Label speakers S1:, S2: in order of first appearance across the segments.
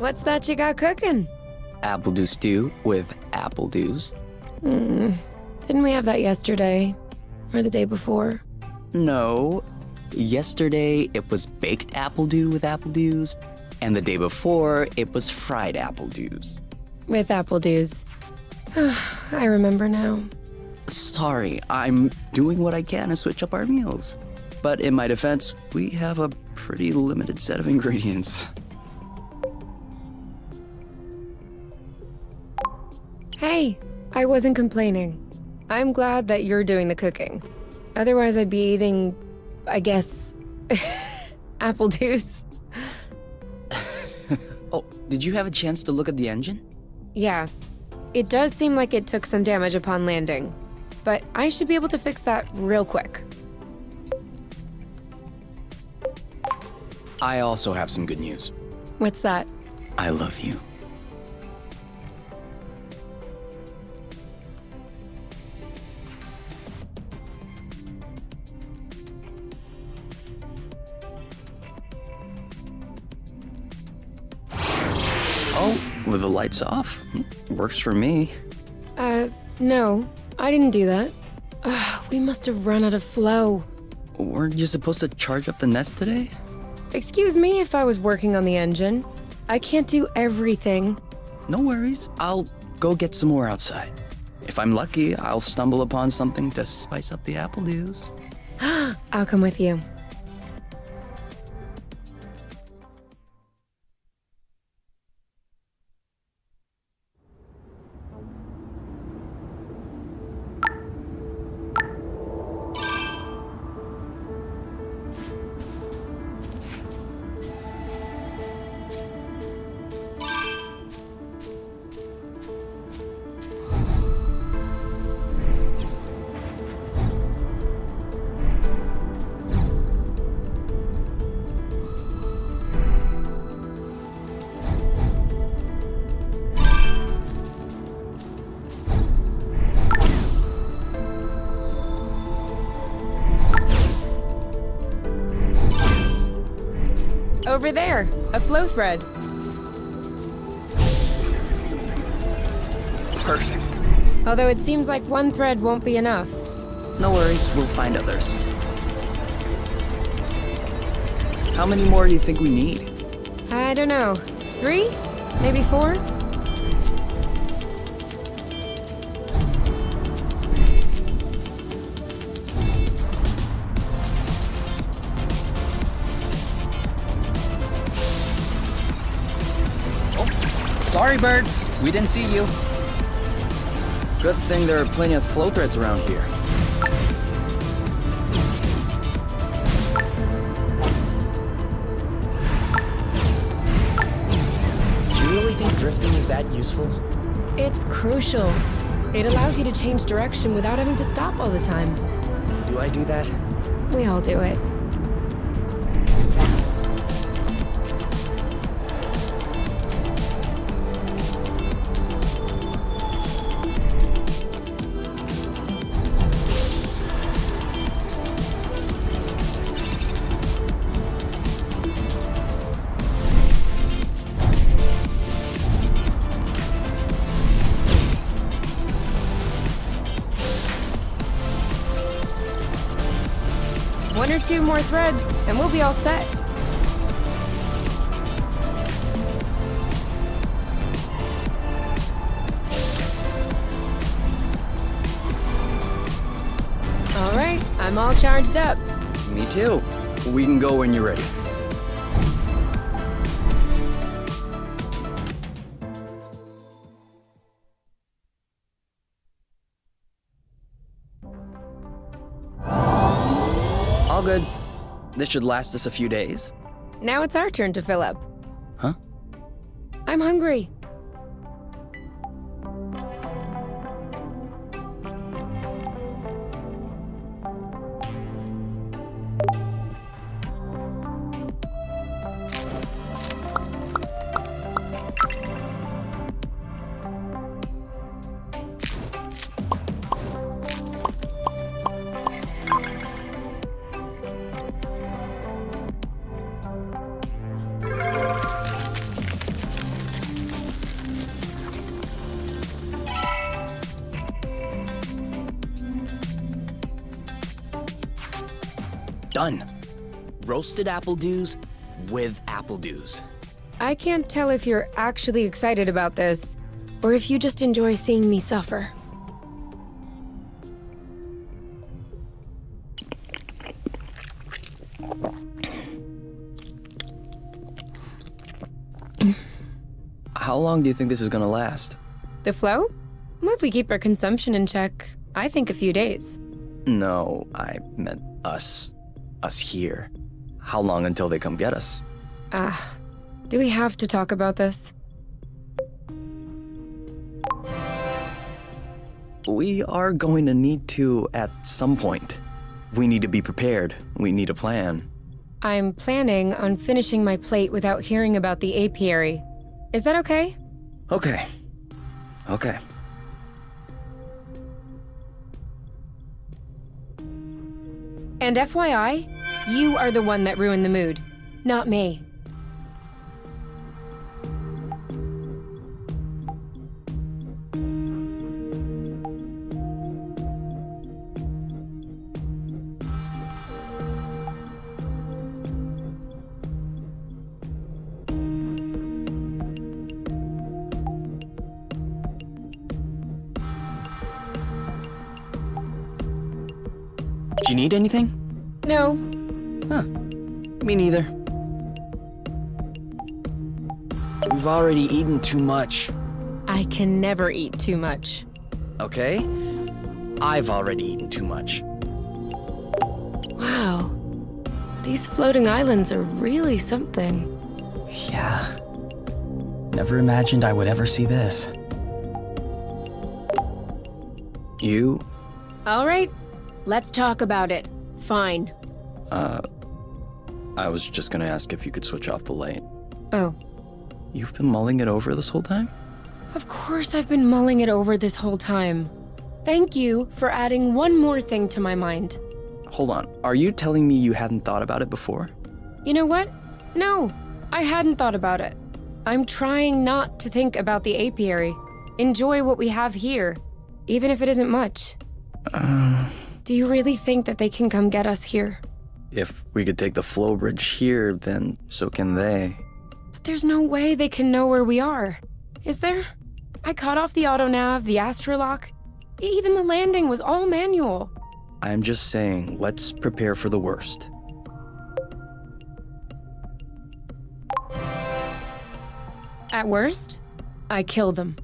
S1: What's that you got cooking?
S2: Apple dew stew with apple dews.
S1: Hmm. Didn't we have that yesterday? Or the day before?
S2: No. Yesterday it was baked apple dew with apple dews, and the day before it was fried apple dews.
S1: With apple dews. I remember now.
S2: Sorry, I'm doing what I can to switch up our meals. But in my defense, we have a pretty limited set of ingredients.
S1: Hey, I wasn't complaining. I'm glad that you're doing the cooking. Otherwise, I'd be eating, I guess, apple juice.
S2: oh, did you have a chance to look at the engine?
S1: Yeah. It does seem like it took some damage upon landing, but I should be able to fix that real quick.
S2: I also have some good news.
S1: What's that?
S2: I love you. Lights off? Works for me.
S1: Uh, no. I didn't do that. Ugh, we must have run out of flow.
S2: Weren't you supposed to charge up the nest today?
S1: Excuse me if I was working on the engine. I can't do everything.
S2: No worries. I'll go get some more outside. If I'm lucky, I'll stumble upon something to spice up the apple dews.
S1: I'll come with you. Over there, a flow thread.
S2: Perfect.
S1: Although it seems like one thread won't be enough.
S2: No worries, we'll find others. How many more do you think we need?
S1: I don't know. Three? Maybe four?
S2: Sorry, birds. We didn't see you. Good thing there are plenty of flow threads around here.
S3: Do you really think drifting is that useful?
S1: It's crucial. It allows you to change direction without having to stop all the time.
S3: Do I do that?
S1: We all do it. Two more threads, and we'll be all set. All right, I'm all charged up.
S2: Me too. We can go when you're ready. This should last us a few days.
S1: Now it's our turn to fill up.
S2: Huh?
S1: I'm hungry.
S3: Done. Roasted apple dews with apple dews.
S1: I can't tell if you're actually excited about this, or if you just enjoy seeing me suffer.
S2: How long do you think this is gonna last?
S1: The flow? Well, if we keep our consumption in check, I think a few days.
S2: No, I meant us. Us here. How long until they come get us?
S1: Ah, do we have to talk about this?
S2: We are going to need to at some point. We need to be prepared. We need a plan.
S1: I'm planning on finishing my plate without hearing about the apiary. Is that okay?
S2: Okay. Okay.
S1: And FYI, you are the one that ruined the mood, not me.
S2: Do you need anything?
S1: No,
S2: Huh. Me neither.
S3: We've already eaten too much.
S1: I can never eat too much.
S3: Okay? I've already eaten too much.
S1: Wow. These floating islands are really something.
S3: Yeah. Never imagined I would ever see this.
S2: You?
S1: All right, let's talk about it. Fine.
S2: Uh, I was just gonna ask if you could switch off the light.
S1: Oh,
S2: You've been mulling it over this whole time?
S1: of course I've been mulling it over this whole time. Thank you for adding one more thing to my mind.
S2: Hold on. Are you telling me you hadn't thought about it before?
S1: You know what? No, I hadn't thought about it. I'm trying not to think about the apiary. Enjoy what we have here, even if it isn't much.
S2: Uh,
S1: Do you really think that they can come get us here?
S2: If we could take the flow bridge here, then so can they.
S1: But there's no way they can know where we are. Is there? I cut off the auto autonav, the astrolock. Even the landing was all manual.
S2: I'm just saying, let's prepare for the worst.
S1: At worst, I kill them.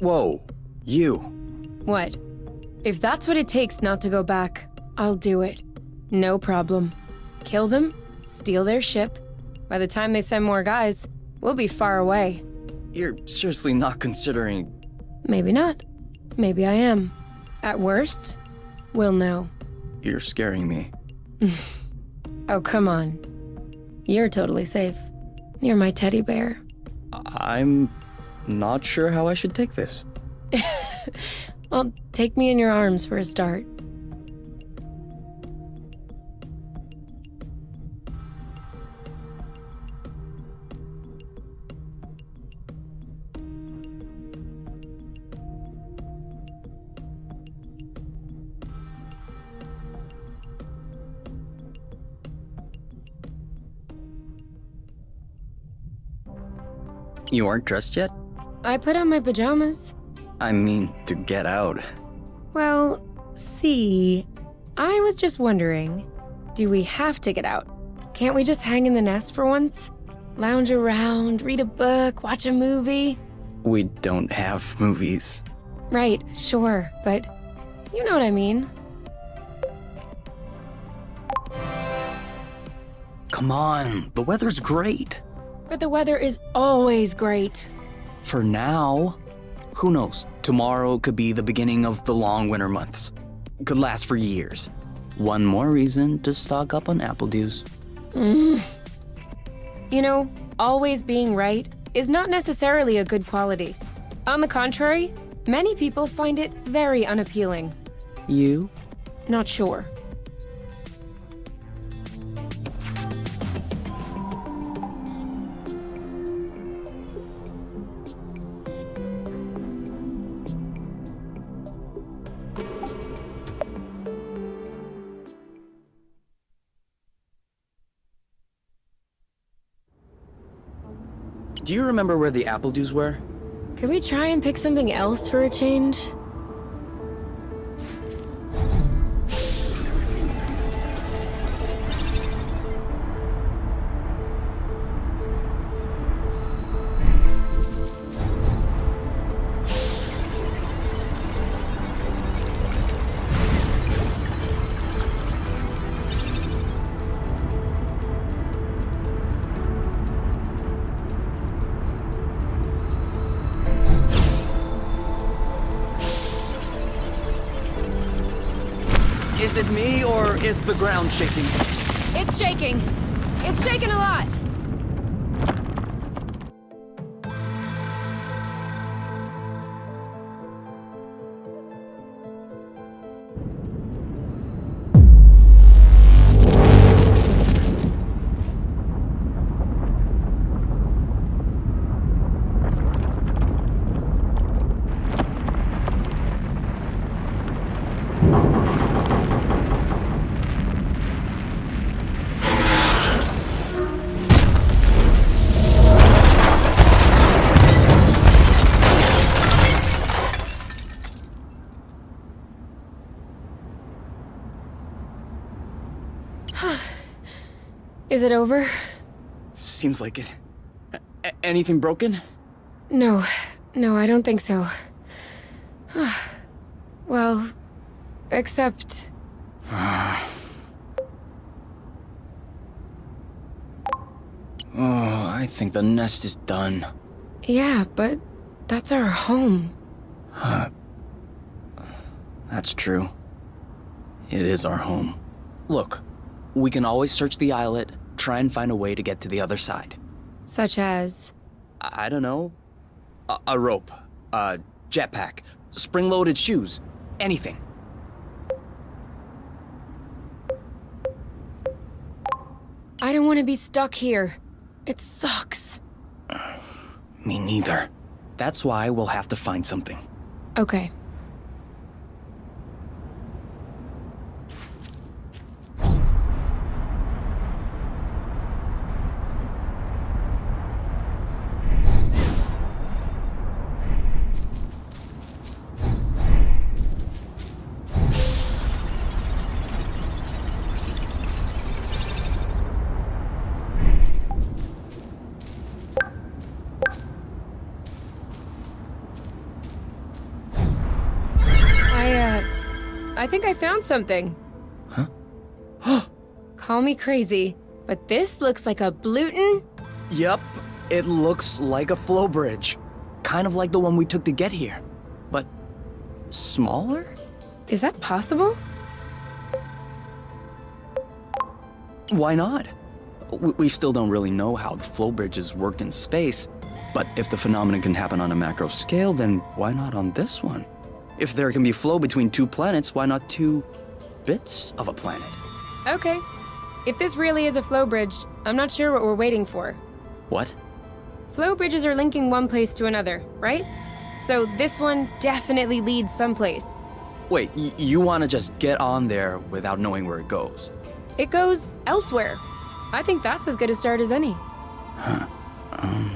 S2: Whoa, you.
S1: What? If that's what it takes not to go back, I'll do it. No problem. Kill them, steal their ship. By the time they send more guys, we'll be far away.
S2: You're seriously not considering.
S1: Maybe not. Maybe I am. At worst, we'll know.
S2: You're scaring me.
S1: Oh, come on. You're totally safe. You're my teddy bear.
S2: I'm not sure how I should take this.
S1: Well, take me in your arms for a start.
S2: You aren't dressed yet?
S1: I put on my pajamas.
S2: I mean, to get out.
S1: Well, see, I was just wondering do we have to get out? Can't we just hang in the nest for once? Lounge around, read a book, watch a movie?
S2: We don't have movies.
S1: Right, sure, but you know what I mean.
S2: Come on, the weather's great.
S1: But the weather is always great.
S2: For now. Who knows? Tomorrow could be the beginning of the long winter months. Could last for years. One more reason to stock up on apple dews. Mm.
S1: You know, always being right is not necessarily a good quality. On the contrary, many people find it very unappealing.
S2: You?
S1: Not sure.
S2: Do you remember where the apple dews were?
S1: Could we try and pick something else for a change?
S2: Is it me or is the ground shaking?
S1: It's shaking. It's shaking a lot. Is it over?
S2: Seems like it. A- anything broken?
S1: No, no, I don't think so. well, except.
S2: Oh, I think the nest is done.
S1: Yeah, but that's our home.
S2: That's true. It is our home. Look, we can always search the islet, try and find a way to get to the other side.
S1: Such as.
S2: I, I don't know. A, a rope, a jetpack, spring loaded shoes, anything.
S1: I don't want to be stuck here. It sucks.
S2: Me neither. That's why we'll have to find something.
S1: Okay. I think I found something.
S2: Huh?
S1: Call me crazy, but this looks like a Bluton.
S2: Yep, it looks like a flow bridge. Kind of like the one we took to get here. But smaller?
S1: Is that possible?
S2: Why not? We, we still don't really know how the flow bridges work in space, but if the phenomenon can happen on a macro scale, then why not on this one? If there can be flow between two planets, why not two bits of a planet?
S1: Okay. If this really is a flow bridge, I'm not sure what we're waiting for.
S2: What?
S1: Flow bridges are linking one place to another, right? So this one definitely leads someplace.
S2: Wait, you want to just get on there without knowing where it goes?
S1: It goes elsewhere. I think that's as good a start as any.
S2: Um,